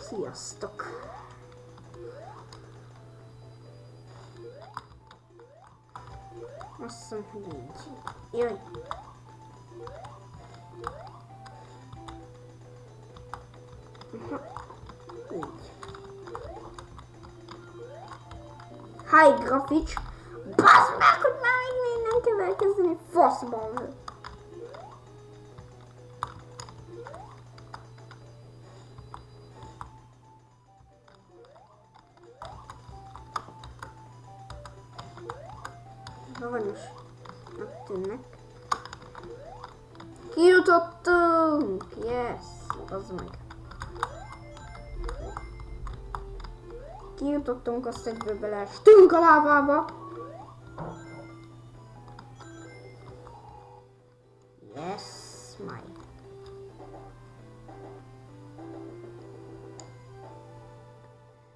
Sziasztok! Azt hiszem, hogy így. Jaj! Így. Hi, grafics! Bazd meg, hogy már még nem kell elkezdeni faszban! Aranyos. Megtűnnek. Kijutottunk! Yes! Az meg. Kijutottunk, azt egyből beleestünk a lávába. Yes, my.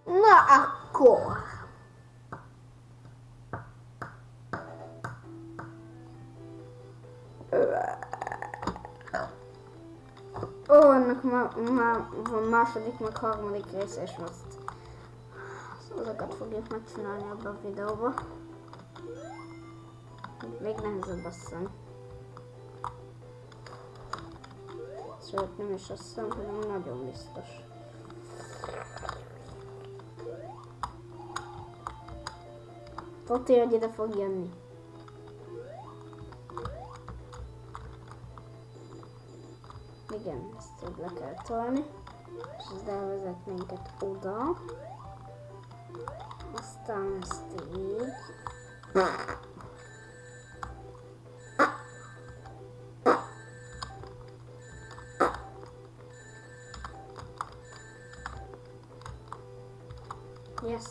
Na akkor. Ó, ennek ma, ma, van második, meg harmadik része, és most azokat fogjuk megcsinálni abban a videóban. Még nehezebb azt hiszem. Sőt, nem is azt hiszem, hanem nagyon biztos. Tudja, hogy ide fog jönni. Igen, ezt így le kell tolni. És ez elvezet minket oda. Aztán ezt így. Yes.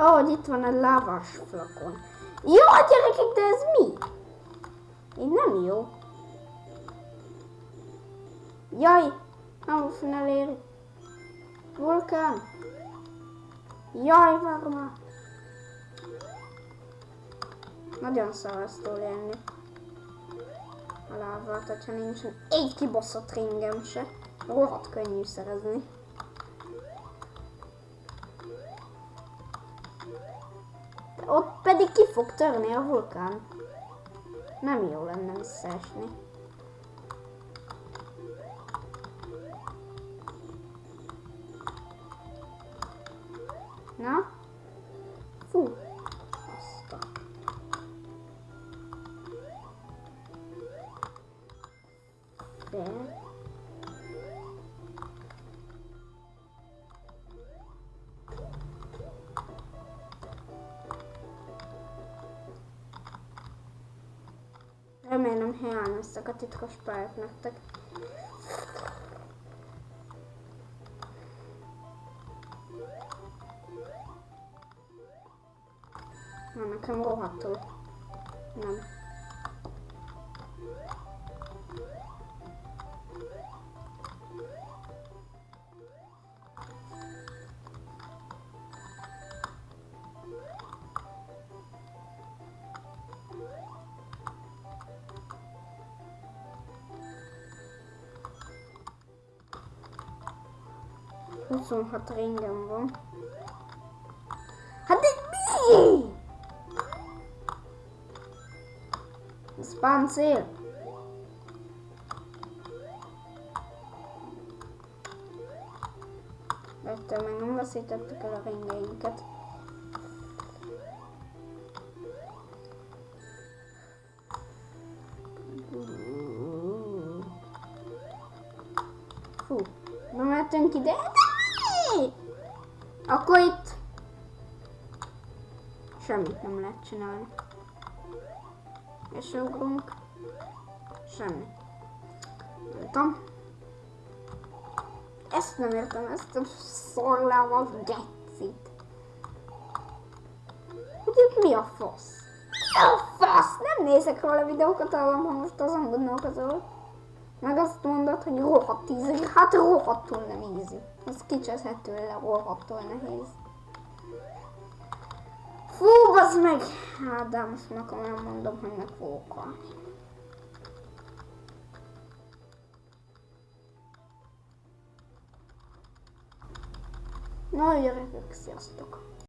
Ó, oh, itt van a lávás flakon. Jó, gyerekek, de ez mi? Így nem jó. Jaj, nem fog eléri. Vulkán. Jaj, várj már. Nagyon szarasztól élni. A lávát, hogyha nincsen egy kibaszott ringem se. Rohadt könnyű szerezni. Ott pedig ki fog törni a vulkán. Nem jó lenne visszaesni. Na? Fú. Azt a... De... Remélem hiányoztak a titkos pályák nektek. Na, nekem rohadtul. Nem. Huszonhat ringem van. Páncél. Ettől meg nem veszítettük el a ringeinket. Fú, nem mehetünk ide. Akkor itt semmit nem lehet csinálni. És ugrunk. Semmi. Nem tudom. Ezt nem értem, ezt a szorlával gecit. Itt mi a fasz? Mi a fasz? Nem nézek róla videókat, hallom, ha most azon gondolkozol. Meg azt mondod, hogy rohadt ízik. Hát rohadtul nem ízik. Az kicseszhető le, rohadtul nehéz. Fú, bazd meg! Hát, de most meg komolyan mondom, hogy meg fogok halni. Na, gyerekek, sziasztok!